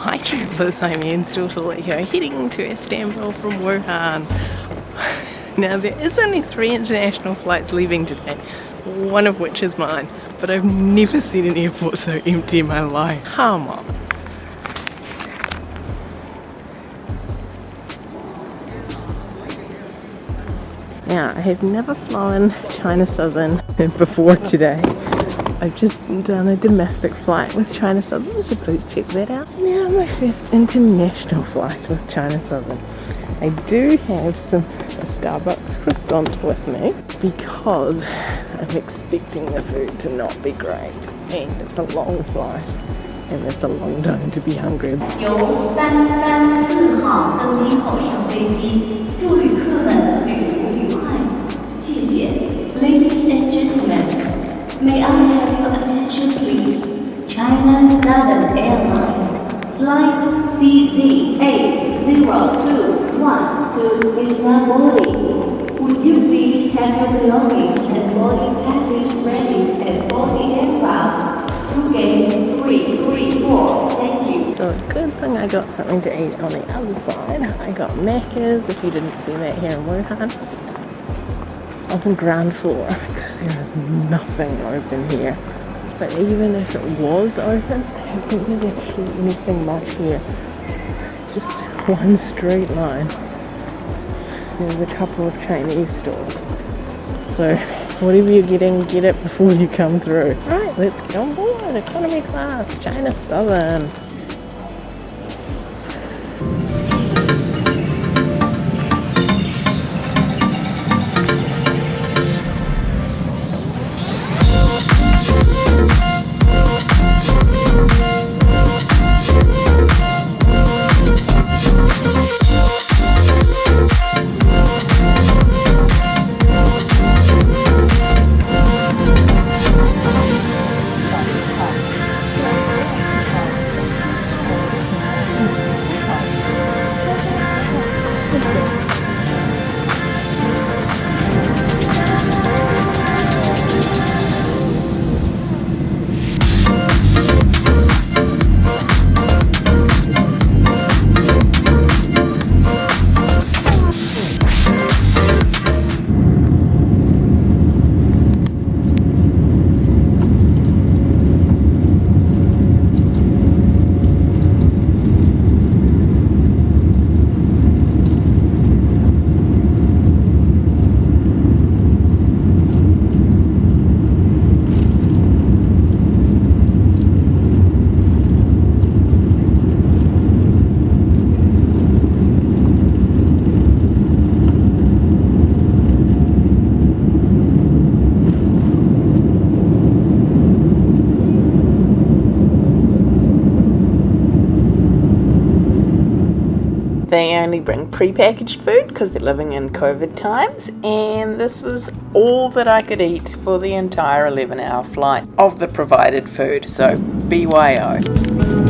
Hi travellers, I'm Anne's daughter Leo, heading to Istanbul from Wuhan. Now there is only three international flights leaving today, one of which is mine, but I've never seen an airport so empty in my life. Come on. Now, I have never flown China Southern before today. I've just done a domestic flight with China Southern, so please check that out. Now my first international flight with China Southern. I do have some Starbucks croissant with me because I'm expecting the food to not be great and it's a long flight and it's a long time to be hungry. 由三三四号登机口上飞机，祝旅客们 Southern Airlines flight CZ8021 to Istanbul. Would you please have your belongings and boarding passes ready at boarding aircraft? To gate 334. Thank you. So good thing I got something to eat on the other side. I got Macca's, if you didn't see that here in Wuhan, on the ground floor because there is nothing open here. But even if it was open, I don't think there's actually anything much here. It's just one straight line. There's a couple of Chinese stores. So whatever you're getting, get it before you come through. Right, let's get on board. Economy class, China Southern. They only bring pre-packaged food because they're living in COVID times and this was all that I could eat for the entire 11 hour flight of the provided food, so BYO.